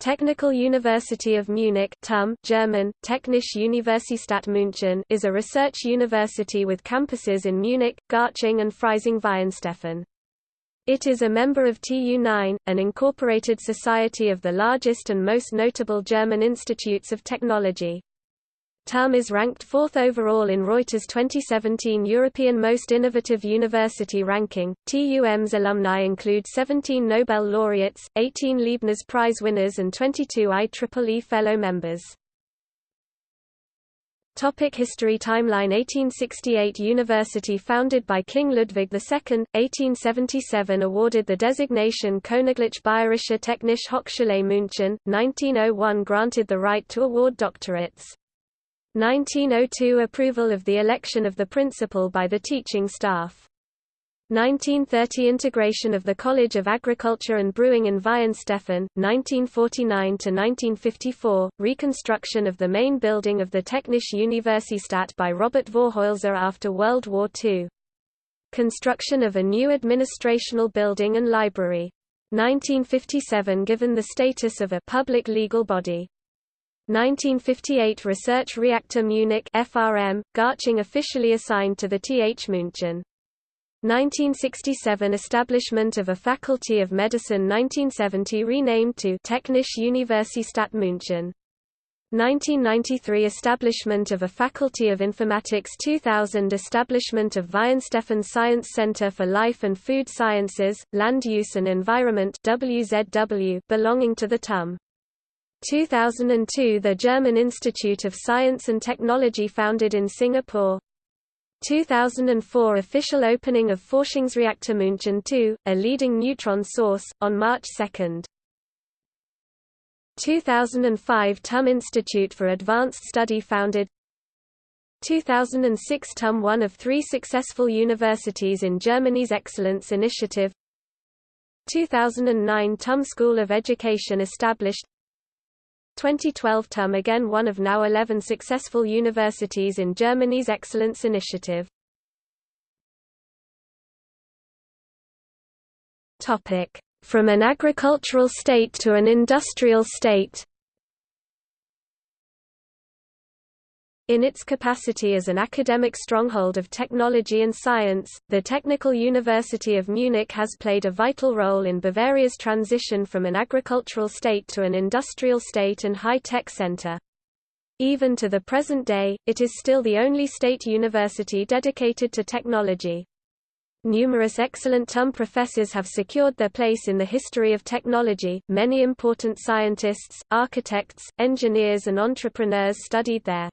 Technical University of Munich TUM, German, Technische Universität München is a research university with campuses in Munich, Garching and Freising-Weihenstephan. It is a member of TU9, an incorporated society of the largest and most notable German institutes of technology. TUM is ranked fourth overall in Reuters 2017 European Most Innovative University ranking. TUM's alumni include 17 Nobel laureates, 18 Leibniz Prize winners, and 22 IEEE Fellow members. Topic History Timeline 1868 University founded by King Ludwig II, 1877 awarded the designation Königlich Bayerische Technische Hochschule München, 1901 granted the right to award doctorates. 1902 Approval of the election of the principal by the teaching staff. 1930 Integration of the College of Agriculture and Brewing in Weihenstephan, 1949–1954, reconstruction of the main building of the Technische Universität by Robert Vorhoelzer after World War II. Construction of a new administrational building and library. 1957 given the status of a public legal body. 1958 Research Reactor Munich FRM, Garching officially assigned to the TH München. 1967 Establishment of a Faculty of Medicine 1970 renamed to Technische Universität München. 1993 Establishment of a Faculty of Informatics 2000 Establishment of Weihenstephan Science Center for Life and Food Sciences, Land Use and Environment WZW belonging to the TUM. 2002 – The German Institute of Science and Technology founded in Singapore. 2004 – Official opening of Forschungsreaktor München II, a leading neutron source, on March 2. 2005 – TUM Institute for Advanced Study founded. 2006 TUM one of three successful universities in Germany's Excellence Initiative. 2009 TUM School of Education established 2012 TUM again one of now 11 successful universities in Germany's Excellence Initiative. From an agricultural state to an industrial state In its capacity as an academic stronghold of technology and science, the Technical University of Munich has played a vital role in Bavaria's transition from an agricultural state to an industrial state and high-tech center. Even to the present day, it is still the only state university dedicated to technology. Numerous excellent TUM professors have secured their place in the history of technology. Many important scientists, architects, engineers, and entrepreneurs studied there.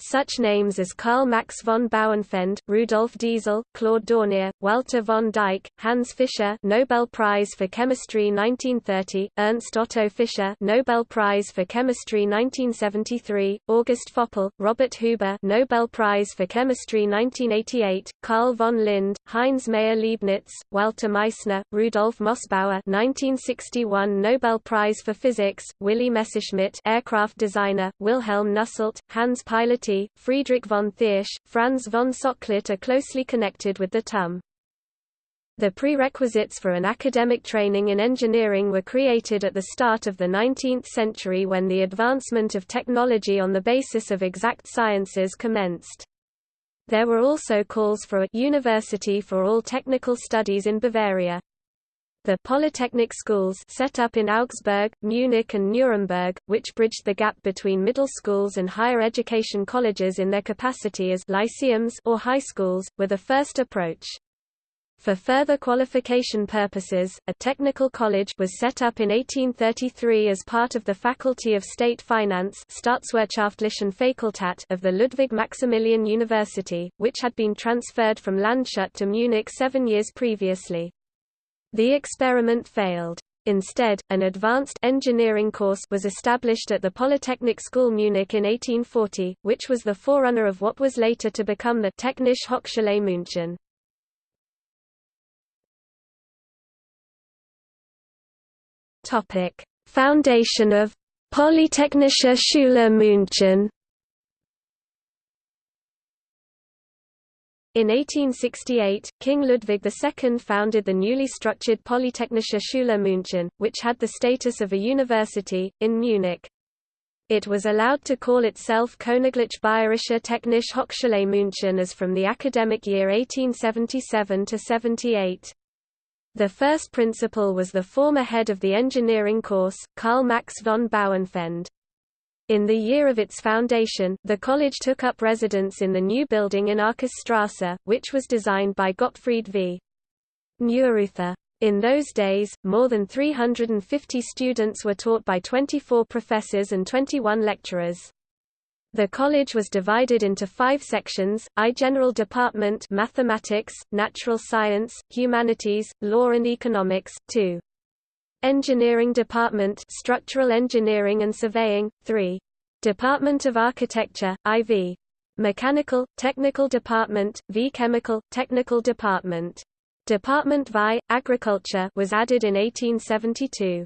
Such names as Karl Max von Bauernfeind, Rudolf Diesel, Claude Dornier, Walter von Dyck, Hans Fischer Nobel Prize for Chemistry 1930, Ernst Otto Fischer Nobel Prize for Chemistry 1973, August Föppl, Robert Huber Nobel Prize for Chemistry 1988, Carl von Linde, Heinz Maier-Leibnitz, Walter Meissner, Rudolf Mössbauer 1961 Nobel Prize for Physics, Willy Messerschmitt aircraft designer, Wilhelm Nusselt, Hans Piloty Friedrich von Thiersch, Franz von Soxhlet are closely connected with the TUM. The prerequisites for an academic training in engineering were created at the start of the 19th century when the advancement of technology on the basis of exact sciences commenced. There were also calls for a university for all technical studies in Bavaria. The Polytechnic schools set up in Augsburg, Munich and Nuremberg, which bridged the gap between middle schools and higher education colleges in their capacity as lyceums or high schools, were the first approach. For further qualification purposes, a technical college was set up in 1833 as part of the Faculty of State Finance Staatswirtschaftlichen Fakultät of the Ludwig Maximilian University, which had been transferred from Landshut to Munich seven years previously. The experiment failed. Instead, an advanced engineering course was established at the Polytechnic School Munich in 1840, which was the forerunner of what was later to become the Technische Hochschule München. Topic: Foundation of Polytechnische Schule München In 1868, King Ludwig II founded the newly structured Polytechnische Schule München, which had the status of a university, in Munich. It was allowed to call itself Königlich Bayerische Technische Hochschule München as from the academic year 1877 to 78. The first principal was the former head of the engineering course, Karl Max von Bauernfeind. In the year of its foundation, the college took up residence in the new building in Arcisstrasse, which was designed by Gottfried v. Neureuther. In those days, more than 350 students were taught by 24 professors and 21 lecturers. The college was divided into five sections, I General Department Mathematics, Natural Science, Humanities, Law and Economics, 2. Engineering Department Structural Engineering and Surveying, 3. Department of Architecture, IV. Mechanical, Technical Department, V Chemical, Technical Department. Department VI, Agriculture was added in 1872.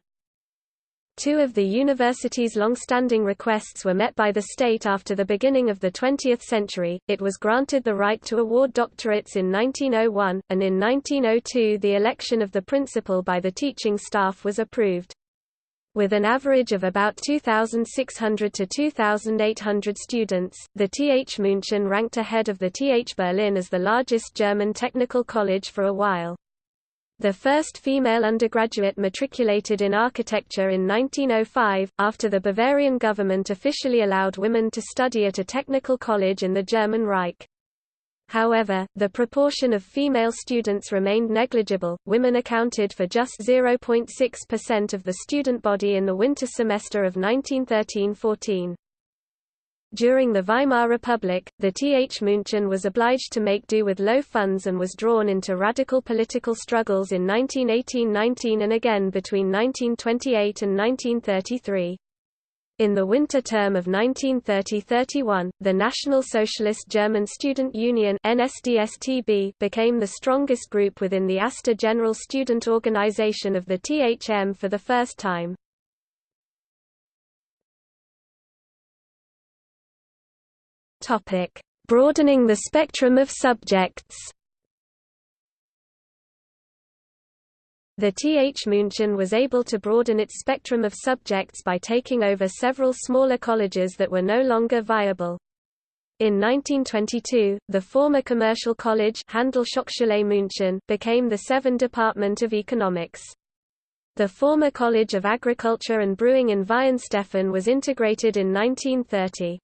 Two of the university's long-standing requests were met by the state after the beginning of the 20th century, it was granted the right to award doctorates in 1901, and in 1902 the election of the principal by the teaching staff was approved. With an average of about 2,600 to 2,800 students, the TH München ranked ahead of the TH Berlin as the largest German technical college for a while. The first female undergraduate matriculated in architecture in 1905, after the Bavarian government officially allowed women to study at a technical college in the German Reich. However, the proportion of female students remained negligible, women accounted for just 0.6% of the student body in the winter semester of 1913–14. During the Weimar Republic, the Th München was obliged to make do with low funds and was drawn into radical political struggles in 1918–19 and again between 1928 and 1933. In the winter term of 1930–31, the National Socialist German Student Union became the strongest group within the ASTA General Student Organization of the THM for the first time. Topic: Broadening the spectrum of subjects. The TH München was able to broaden its spectrum of subjects by taking over several smaller colleges that were no longer viable. In 1922, the former commercial college München became the Seven Department of Economics. The former College of Agriculture and Brewing in Weihenstephan was integrated in 1930.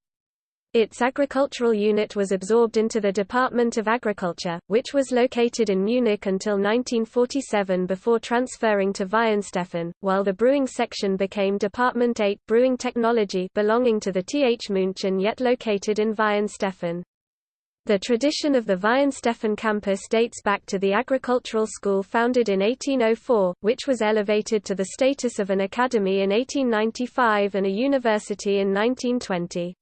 Its agricultural unit was absorbed into the Department of Agriculture, which was located in Munich until 1947 before transferring to Weihenstephan, while the brewing section became Department 8 Brewing Technology belonging to the TH München yet located in Weihenstephan. The tradition of the Weihenstephan campus dates back to the agricultural school founded in 1804, which was elevated to the status of an academy in 1895 and a university in 1920.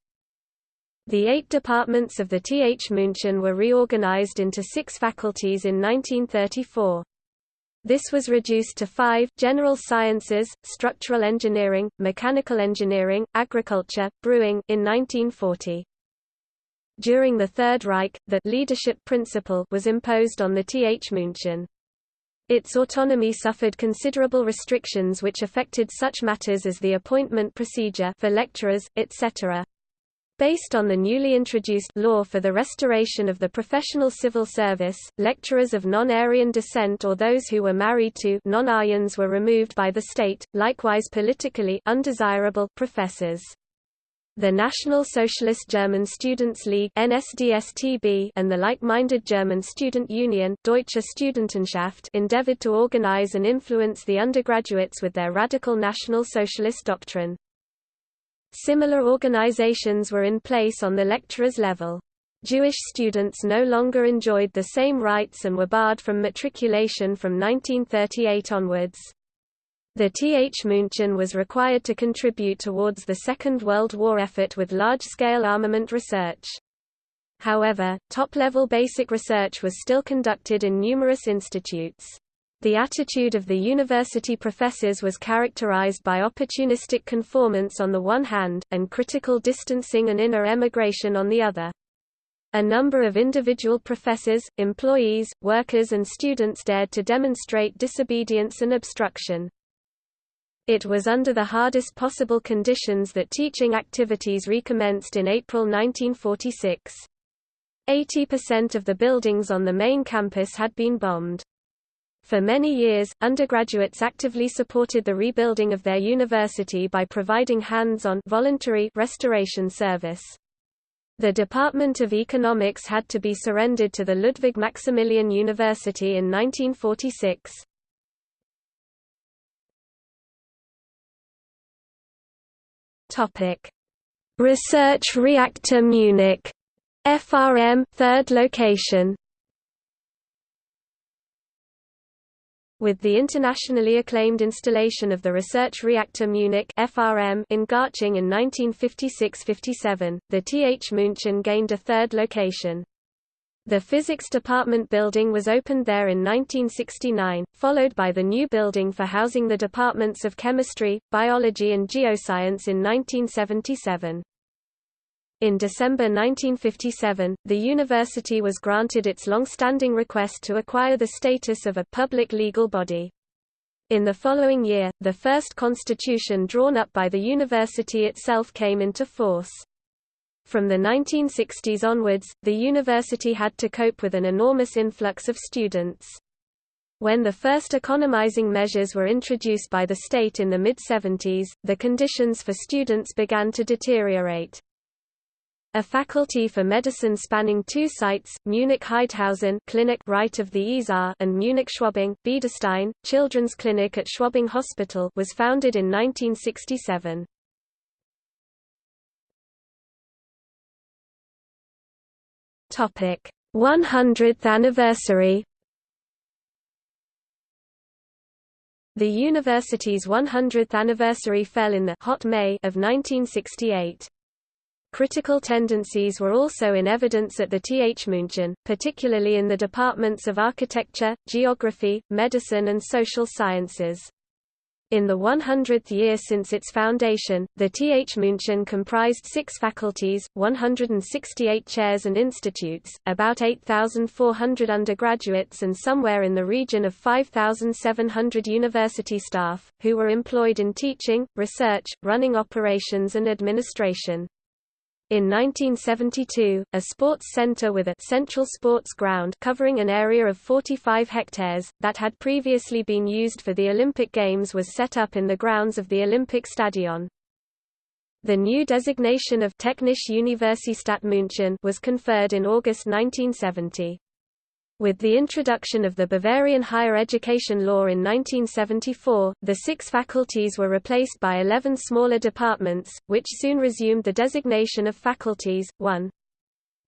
The eight departments of the TH München were reorganized into six faculties in 1934. This was reduced to five, general sciences, structural engineering, mechanical engineering, agriculture, brewing in 1940. During the Third Reich, the leadership principle was imposed on the TH München. Its autonomy suffered considerable restrictions which affected such matters as the appointment procedure for lecturers, etc. Based on the newly introduced law for the restoration of the professional civil service, lecturers of non-Aryan descent or those who were married to non-Aryans were removed by the state, likewise politically undesirable professors. The National Socialist German Students League NSDSTB and the like-minded German student union Deutsche Studentenschaft endeavored to organize and influence the undergraduates with their radical National Socialist doctrine. Similar organizations were in place on the lecturer's level. Jewish students no longer enjoyed the same rights and were barred from matriculation from 1938 onwards. The TH München was required to contribute towards the Second World War effort with large-scale armament research. However, top-level basic research was still conducted in numerous institutes. The attitude of the university professors was characterized by opportunistic conformance on the one hand, and critical distancing and inner emigration on the other. A number of individual professors, employees, workers and students dared to demonstrate disobedience and obstruction. It was under the hardest possible conditions that teaching activities recommenced in April 1946. 80% of the buildings on the main campus had been bombed. For many years, undergraduates actively supported the rebuilding of their university by providing hands-on voluntary restoration service. The Department of Economics had to be surrendered to the Ludwig Maximilian University in 1946. Topic: Research Reactor Munich, FRM, third location. With the internationally acclaimed installation of the Research Reactor Munich (FRM) in Garching in 1956–57, the TH München gained a third location. The physics department building was opened there in 1969, followed by the new building for housing the departments of chemistry, biology and geoscience in 1977. In December 1957, the university was granted its long-standing request to acquire the status of a public legal body. In the following year, the first constitution drawn up by the university itself came into force. From the 1960s onwards, the university had to cope with an enormous influx of students. When the first economizing measures were introduced by the state in the mid-70s, the conditions for students began to deteriorate. A faculty for medicine spanning two sites, Munich Haidhausen Clinic right of the Isar and Munich Schwabing Biederstein, Children's Clinic at Schwabing Hospital was founded in 1967. Topic 100th anniversary The university's 100th anniversary fell in the hot May of 1968. Critical tendencies were also in evidence at the TH München, particularly in the departments of architecture, geography, medicine and social sciences. In the 100th year since its foundation, the TH München comprised six faculties, 168 chairs and institutes, about 8,400 undergraduates and somewhere in the region of 5,700 university staff, who were employed in teaching, research, running operations and administration. In 1972, a sports center with a central sports ground covering an area of 45 hectares, that had previously been used for the Olympic Games was set up in the grounds of the Olympic Stadion. The new designation of Technische Universität München was conferred in August 1970. With the introduction of the Bavarian Higher Education Law in 1974, the six faculties were replaced by 11 smaller departments, which soon resumed the designation of faculties, 1.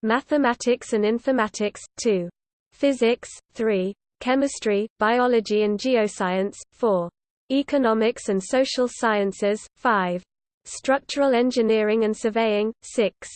Mathematics and Informatics, 2. Physics, 3. Chemistry, Biology and Geoscience, 4. Economics and Social Sciences, 5. Structural Engineering and Surveying, 6.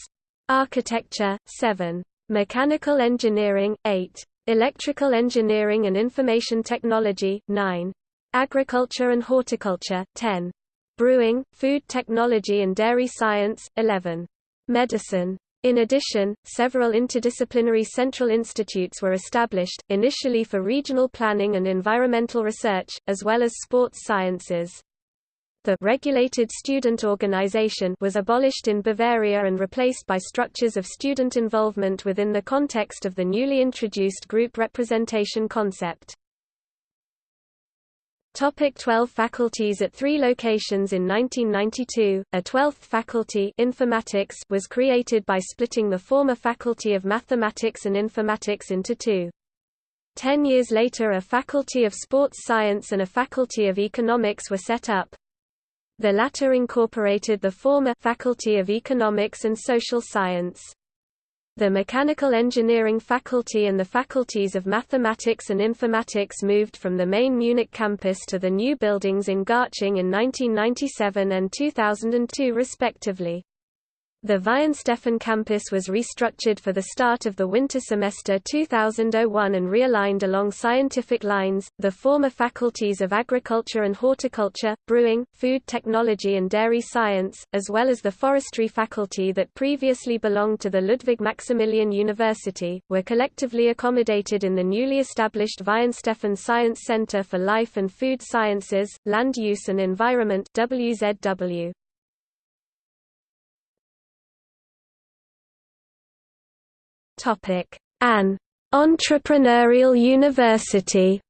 Architecture, 7. Mechanical Engineering, 8. Electrical Engineering and Information Technology 9. Agriculture and Horticulture 10. Brewing, Food Technology and Dairy Science 11. Medicine. In addition, several interdisciplinary central institutes were established, initially for regional planning and environmental research, as well as sports sciences. The regulated student organization was abolished in Bavaria and replaced by structures of student involvement within the context of the newly introduced group representation concept. Topic 12 faculties At three locations in 1992, a 12th faculty informatics was created by splitting the former Faculty of Mathematics and Informatics into two. Ten years later a Faculty of Sports Science and a Faculty of Economics were set up. The latter incorporated the former Faculty of Economics and Social Science. The Mechanical Engineering faculty and the faculties of Mathematics and Informatics moved from the main Munich campus to the new buildings in Garching in 1997 and 2002 respectively. The Weihenstephan campus was restructured for the start of the winter semester 2001 and realigned along scientific lines, the former faculties of agriculture and horticulture, brewing, food technology and dairy science, as well as the forestry faculty that previously belonged to the Ludwig Maximilian University, were collectively accommodated in the newly established Weihenstephan Science Center for Life and Food Sciences, Land Use and Environment WZW. An entrepreneurial university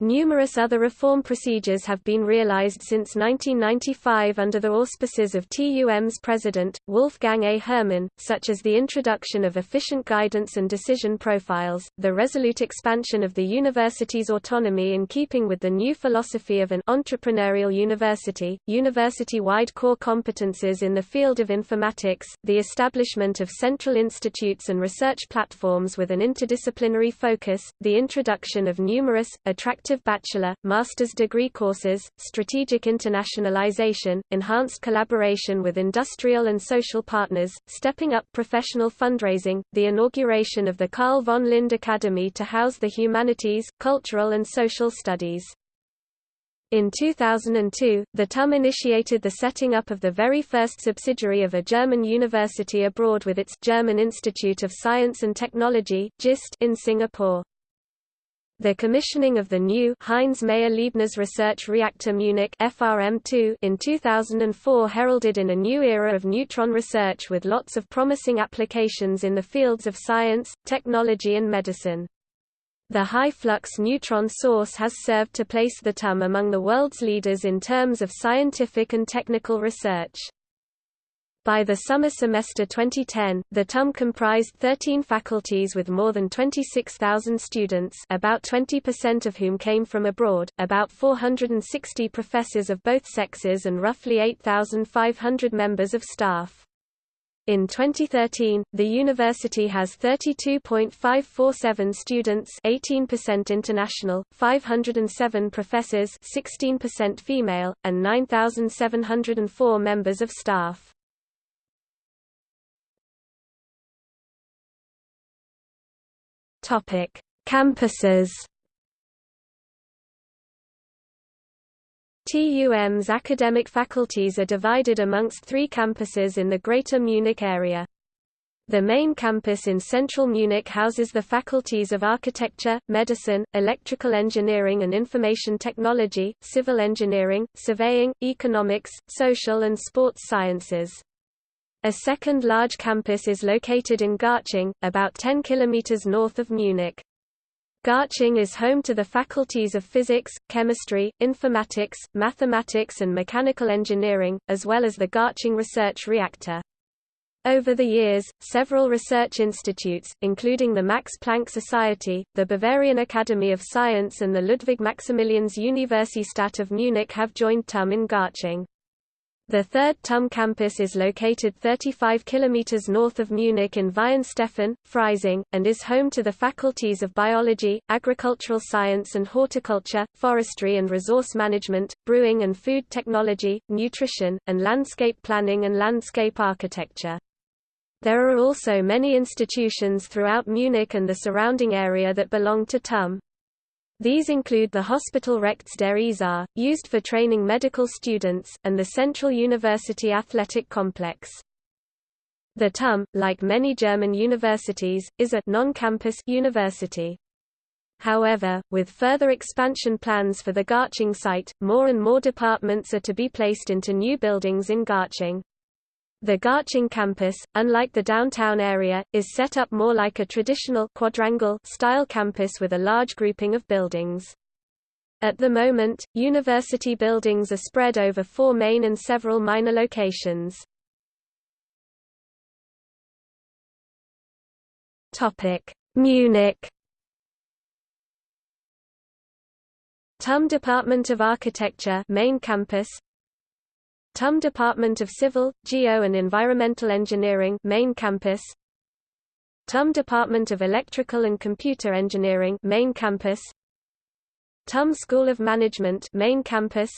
Numerous other reform procedures have been realized since 1995 under the auspices of TUM's president, Wolfgang A. Herrmann, such as the introduction of efficient guidance and decision profiles, the resolute expansion of the university's autonomy in keeping with the new philosophy of an entrepreneurial university, university-wide core competences in the field of informatics, the establishment of central institutes and research platforms with an interdisciplinary focus, the introduction of numerous, attractive bachelor, master's degree courses, strategic internationalization, enhanced collaboration with industrial and social partners, stepping up professional fundraising, the inauguration of the Carl von Linde Academy to house the humanities, cultural and social studies. In 2002, the TUM initiated the setting up of the very first subsidiary of a German university abroad with its German Institute of Science and Technology GIST in Singapore. The commissioning of the new Heinz Maier-Leibnitz Research Reactor Munich FRM2 in 2004 heralded in a new era of neutron research with lots of promising applications in the fields of science, technology and medicine. The high-flux neutron source has served to place the TUM among the world's leaders in terms of scientific and technical research. By the summer semester 2010, the TUM comprised 13 faculties with more than 26,000 students about 20% of whom came from abroad, about 460 professors of both sexes and roughly 8,500 members of staff. In 2013, the university has 32.547 students 18% international, 507 professors 16% female, and 9,704 members of staff. Topic: Campuses. TUM's academic faculties are divided amongst three campuses in the Greater Munich area. The main campus in central Munich houses the faculties of architecture, medicine, electrical engineering and information technology, civil engineering, surveying, economics, social and sports sciences. A second large campus is located in Garching, about 10 km north of Munich. Garching is home to the faculties of physics, chemistry, informatics, mathematics and mechanical engineering, as well as the Garching Research Reactor. Over the years, several research institutes, including the Max Planck Society, the Bavarian Academy of Science and the Ludwig Maximilians Universität of Munich have joined TUM in Garching. The third TUM campus is located 35 km north of Munich in Weihenstephan, Freising, and is home to the faculties of biology, agricultural science and horticulture, forestry and resource management, brewing and food technology, nutrition, and landscape planning and landscape architecture. There are also many institutions throughout Munich and the surrounding area that belong to TUM. These include the Hospital Rechts der Isar, used for training medical students, and the Central University Athletic Complex. The TUM, like many German universities, is a non-campus university. However, with further expansion plans for the Garching site, more and more departments are to be placed into new buildings in Garching. The Garching campus, unlike the downtown area, is set up more like a traditional quadrangle style campus with a large grouping of buildings. At the moment, university buildings are spread over four main and several minor locations. Munich TUM Department of Architecture main campus TUM Department of Civil, Geo and Environmental Engineering main campus. TUM Department of Electrical and Computer Engineering main campus. TUM School of Management main campus.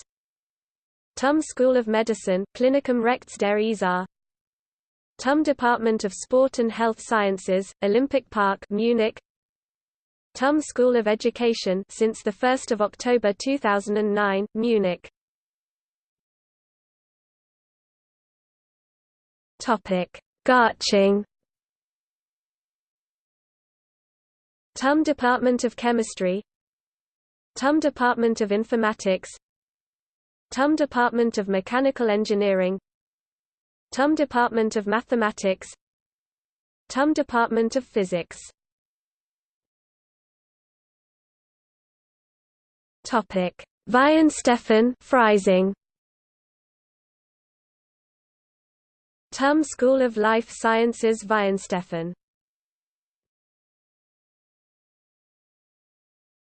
TUM School of Medicine Klinikum Rechts der Isar. TUM Department of Sport and Health Sciences, Olympic Park Munich. TUM School of Education since 1 October 2009, Munich Garching. TUM Department of Chemistry. TUM Department of Informatics. TUM Department of Mechanical Engineering. TUM Department of Mathematics. TUM Department of Physics. Topic: Weihenstephan, Freising. TUM School of Life Sciences Weihenstephan.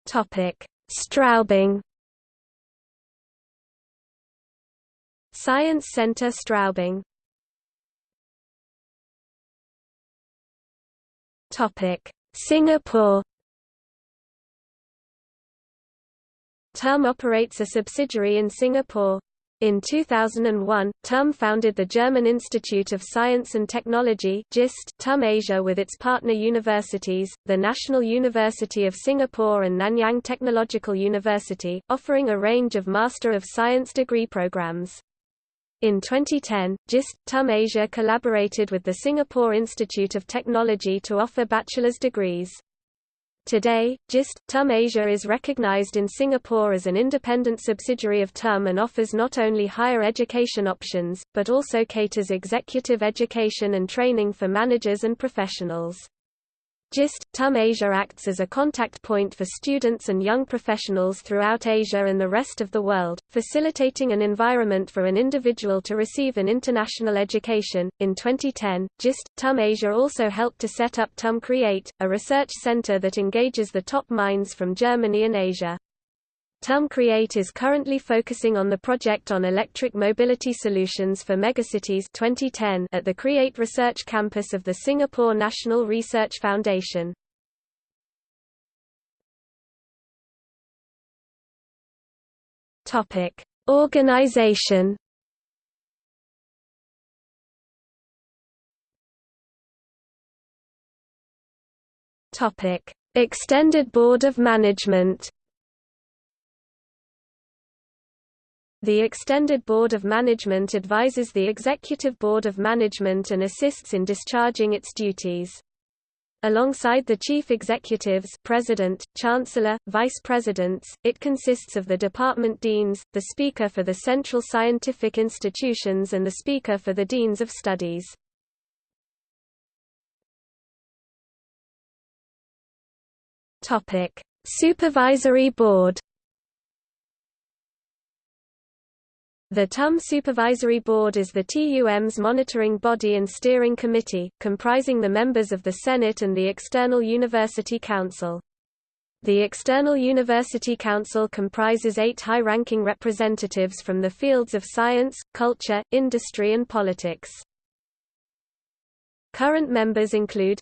Topic: Straubing. Science Center Straubing. Topic: Singapore. TUM operates a subsidiary in Singapore. In 2001, TUM founded the German Institute of Science and Technology GIST TUM Asia with its partner universities, the National University of Singapore and Nanyang Technological University, offering a range of Master of Science degree programs. In 2010, GIST TUM Asia collaborated with the Singapore Institute of Technology to offer bachelor's degrees. Today, GIST, TUM Asia is recognized in Singapore as an independent subsidiary of TUM and offers not only higher education options, but also caters executive education and training for managers and professionals. GIST, TUM Asia acts as a contact point for students and young professionals throughout Asia and the rest of the world, facilitating an environment for an individual to receive an international education. In 2010, GIST, TUM Asia also helped to set up TUM Create, a research center that engages the top minds from Germany and Asia. TUM Create is currently focusing on the project on electric mobility solutions for megacities 2010 at the Create Research Campus of the Singapore National Research Foundation. Topic: Organization. Topic: Extended Board of Management. The Extended Board of Management advises the Executive Board of Management and assists in discharging its duties. Alongside the chief executives president, chancellor, vice presidents, it consists of the department deans, the speaker for the central scientific institutions and the speaker for the deans of studies. Supervisory Board The TUM Supervisory Board is the TUM's monitoring body and steering committee, comprising the members of the Senate and the External University Council. The External University Council comprises eight high-ranking representatives from the fields of science, culture, industry and politics. Current members include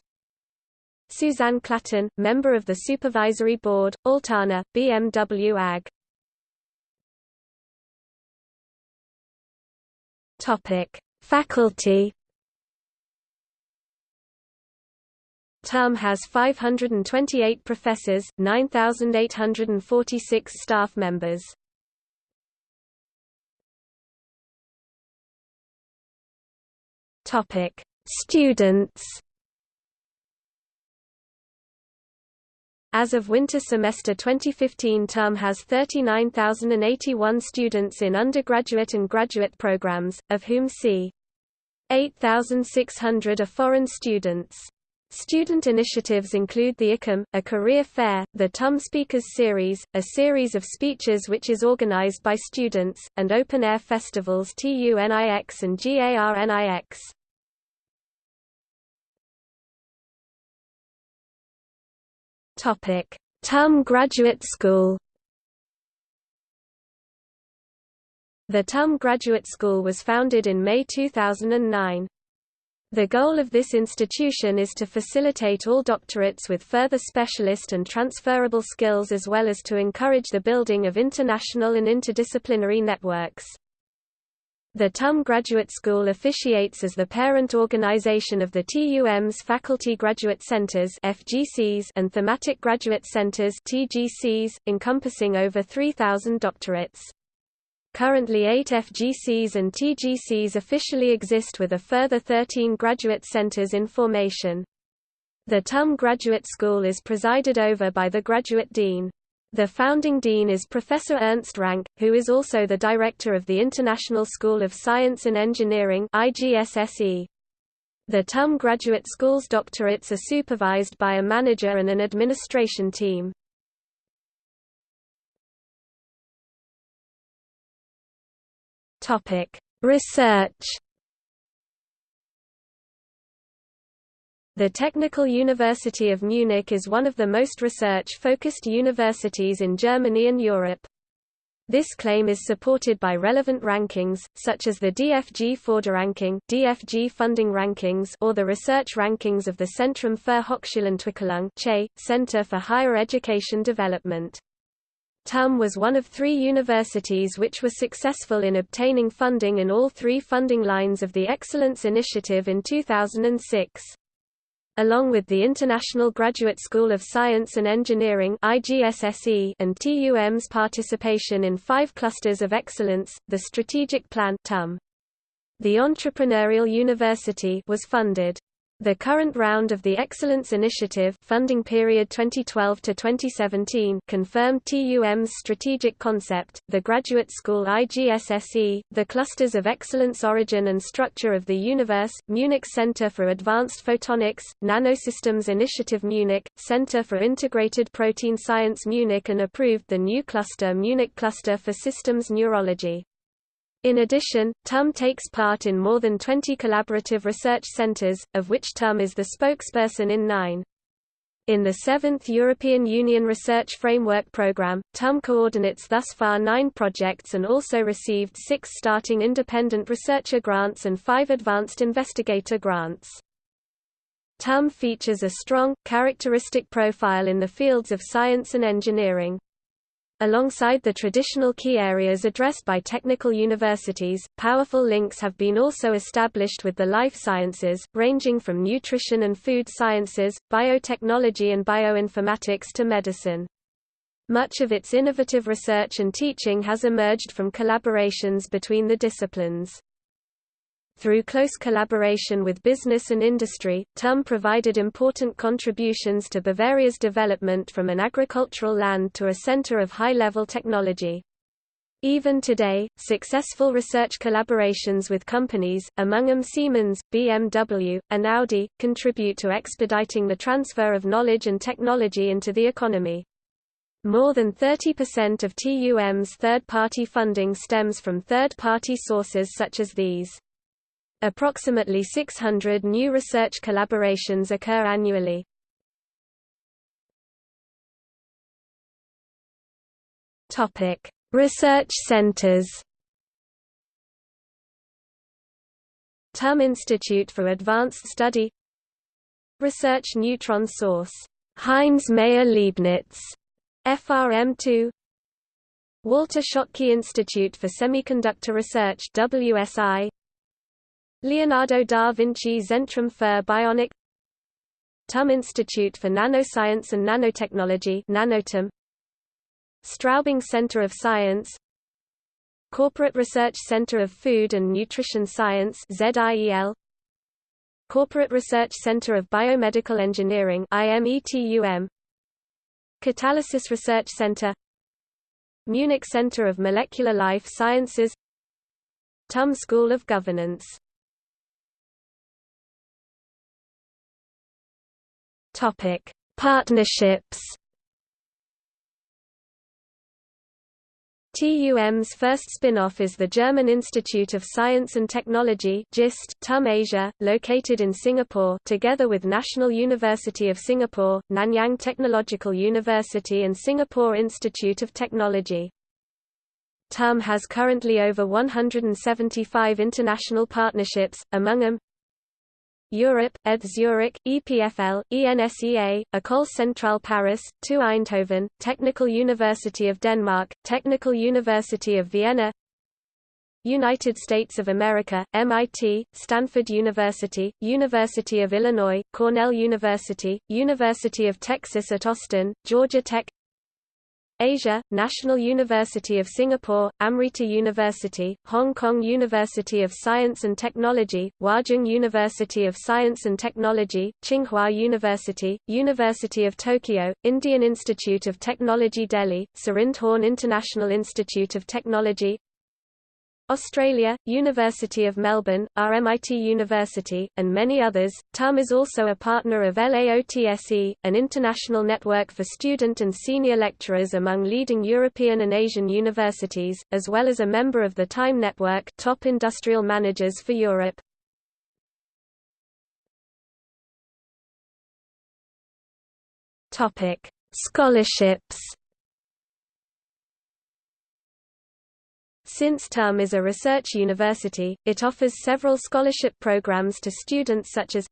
Susanne Klatten, member of the Supervisory Board, Altana, BMW AG Topic: Faculty. TUM has 528 professors, 9,846 staff members. Topic: Students. As of winter semester 2015 TUM has 39,081 students in undergraduate and graduate programs, of whom c. 8,600 are foreign students. Student initiatives include the ICAM, a career fair, the TUM Speakers Series, a series of speeches which is organized by students, and open-air festivals TUNIX and GARNIX. Topic: TUM Graduate School. The TUM Graduate School was founded in May 2009. The goal of this institution is to facilitate all doctorates with further specialist and transferable skills as well as to encourage the building of international and interdisciplinary networks. The TUM Graduate School officiates as the parent organization of the TUM's Faculty Graduate Centers (FGCs) and Thematic Graduate Centers (TGCs), encompassing over 3,000 doctorates. Currently eight FGCs and TGCs officially exist with a further 13 graduate centers in formation. The TUM Graduate School is presided over by the Graduate Dean. The founding dean is Professor Ernst Rank, who is also the director of the International School of Science and Engineering. The TUM Graduate School's doctorates are supervised by a manager and an administration team. Research The Technical University of Munich is one of the most research-focused universities in Germany and Europe. This claim is supported by relevant rankings, such as the DFG Förderranking DFG funding rankings or the research rankings of the Zentrum für Hochschulentwicklung Center for Higher Education Development. TUM was one of three universities which were successful in obtaining funding in all three funding lines of the Excellence Initiative in 2006 along with the International Graduate School of Science and Engineering and TUM's participation in five clusters of excellence, the Strategic Plan. The Entrepreneurial University was funded the current round of the Excellence Initiative funding period 2012 to 2017 confirmed TUM's strategic concept, the Graduate School IGSSE, the clusters of excellence origin and structure of the universe, Munich Center for Advanced Photonics, Nanosystems Initiative Munich, Center for Integrated Protein Science Munich and approved the new cluster Munich Cluster for Systems Neurology. In addition, TUM takes part in more than 20 collaborative research centers, of which TUM is the spokesperson in nine. In the seventh European Union Research Framework Programme, TUM coordinates thus far nine projects and also received six starting independent researcher grants and five advanced investigator grants. TUM features a strong, characteristic profile in the fields of science and engineering. Alongside the traditional key areas addressed by technical universities, powerful links have been also established with the life sciences, ranging from nutrition and food sciences, biotechnology and bioinformatics to medicine. Much of its innovative research and teaching has emerged from collaborations between the disciplines. Through close collaboration with business and industry, TUM provided important contributions to Bavaria's development from an agricultural land to a center of high-level technology. Even today, successful research collaborations with companies, among them Siemens, BMW, and Audi, contribute to expediting the transfer of knowledge and technology into the economy. More than 30% of TUM's third-party funding stems from third-party sources such as these. Approximately 600 new research collaborations occur annually. Topic: Research centers. TUM Institute for Advanced Study Research Neutron Source Heinz Maier-Leibnitz FRM2 Walter Schottky Institute for Semiconductor Research WSI Leonardo da Vinci Zentrum für Bionik TUM Institute for Nanoscience and Nanotechnology Nanotum Straubing Center of Science Corporate Research Center of Food and Nutrition Science ZIEL Corporate Research Center of Biomedical Engineering IMETUM Catalysis Research Center Munich Center of Molecular Life Sciences TUM School of Governance Topic: Partnerships. TUM's first spin-off is the German Institute of Science and Technology GIST TUM Asia, located in Singapore together with National University of Singapore, Nanyang Technological University and Singapore Institute of Technology. TUM has currently over 175 international partnerships, among them, Europe, ETH Zurich, EPFL, ENSEA, École Centrale Paris, TU Eindhoven, Technical University of Denmark, Technical University of Vienna United States of America, MIT, Stanford University, University of Illinois, Cornell University, University of Texas at Austin, Georgia Tech Asia, National University of Singapore, Amrita University, Hong Kong University of Science and Technology, Huazhong University of Science and Technology, Tsinghua University, University of Tokyo, Indian Institute of Technology Delhi, Sirindhorn International Institute of Technology, Australia, University of Melbourne, RMIT University, and many others. TUM is also a partner of LAOTSE, an international network for student and senior lecturers among leading European and Asian universities, as well as a member of the TIME Network Top Industrial Managers for Europe. Topic: Scholarships Since TUM is a research university, it offers several scholarship programs to students such as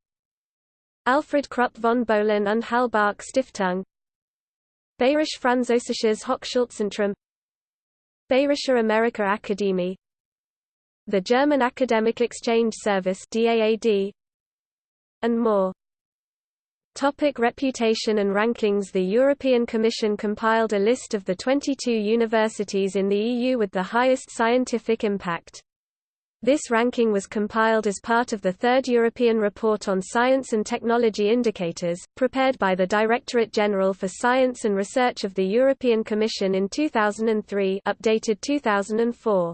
Alfred Krupp von Bohlen und Halbach Stiftung Bayerische Französisches Hochschulzentrum Bayerische Amerika Akademie the German Academic Exchange Service DAAD, and more. Topic reputation and rankings The European Commission compiled a list of the 22 universities in the EU with the highest scientific impact. This ranking was compiled as part of the Third European Report on Science and Technology Indicators, prepared by the Directorate General for Science and Research of the European Commission in 2003 updated 2004.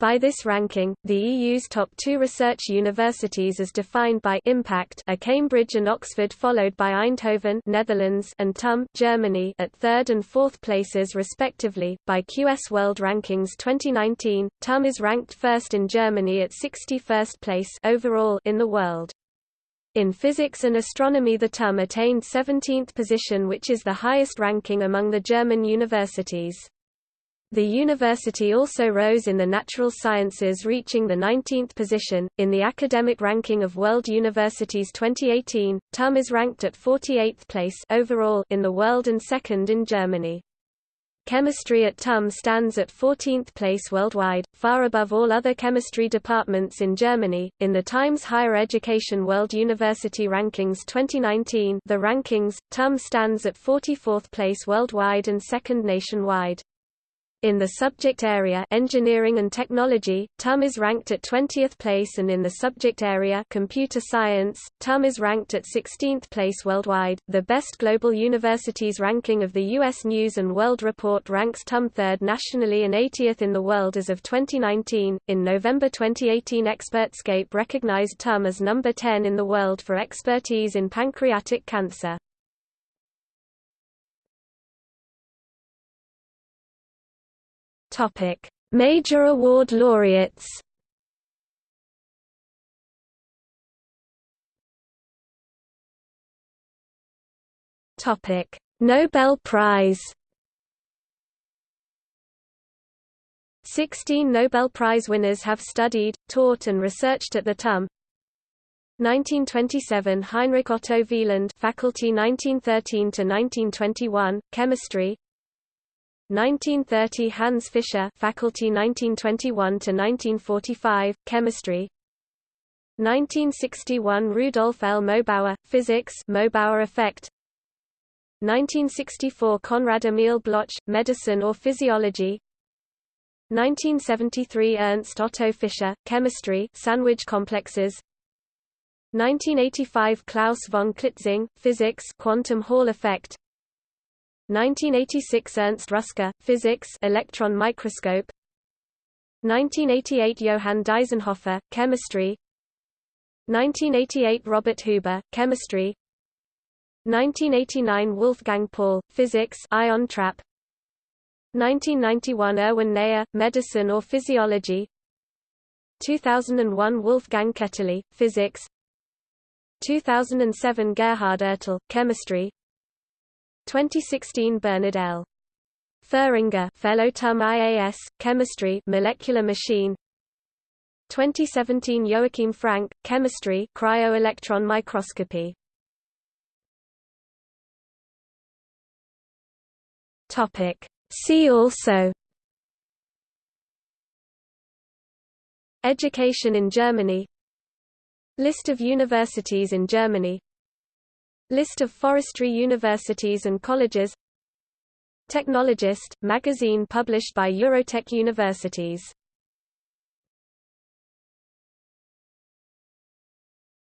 By this ranking, the EU's top two research universities as defined by impact are Cambridge and Oxford followed by Eindhoven Netherlands and TUM Germany at third and fourth places respectively. By QS World Rankings 2019, TUM is ranked first in Germany at 61st place overall in the world. In physics and astronomy the TUM attained 17th position which is the highest ranking among the German universities. The university also rose in the natural sciences reaching the 19th position. In the academic ranking of World Universities 2018, TUM is ranked at 48th place overall in the world and second in Germany. Chemistry at TUM stands at 14th place worldwide, far above all other chemistry departments in Germany. In the Times Higher Education World University Rankings 2019, the rankings, TUM stands at 44th place worldwide and second nationwide. In the subject area engineering and technology, TUM is ranked at 20th place and in the subject area computer science, TUM is ranked at 16th place worldwide. The Best Global Universities ranking of the US News and World Report ranks TUM 3rd nationally and 80th in the world as of 2019. In November 2018, Expertscape recognized TUM as number 10 in the world for expertise in pancreatic cancer. Topic: Major award laureates. Topic: Nobel Prize. 16 Nobel Prize winners have studied, taught and researched at the TUM. 1927 Heinrich Otto Wieland faculty 1913 to 1921 chemistry 1930 Hans Fischer faculty 1921 to 1945 chemistry. 1961 Rudolf L. Mössbauer physics Mössbauer effect. 1964 Konrad Emil Bloch medicine or physiology. 1973 Ernst Otto Fischer chemistry sandwich complexes. 1985 Klaus von Klitzing physics quantum Hall effect 1986 Ernst Ruska, Physics electron microscope. 1988 Johann Deisenhofer, Chemistry. 1988 Robert Huber, Chemistry. 1989 Wolfgang Paul, Physics ion trap. 1991 Erwin Neher, Medicine or Physiology. 2001 Wolfgang Ketterle, Physics. 2007 Gerhard Ertl, Chemistry 2016 Bernard L. Feringa Fellow TUM IAS, Chemistry Molecular Machine. 2017 Joachim Frank, Chemistry Cryo-electron microscopy. Topic. See also. Education in Germany. List of universities in Germany List of forestry universities and colleges Technologist, magazine published by Eurotech Universities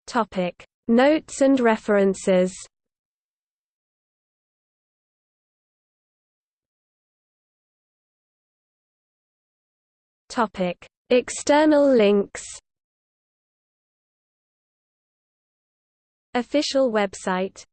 Topic. Notes and references Topic: External links. Official website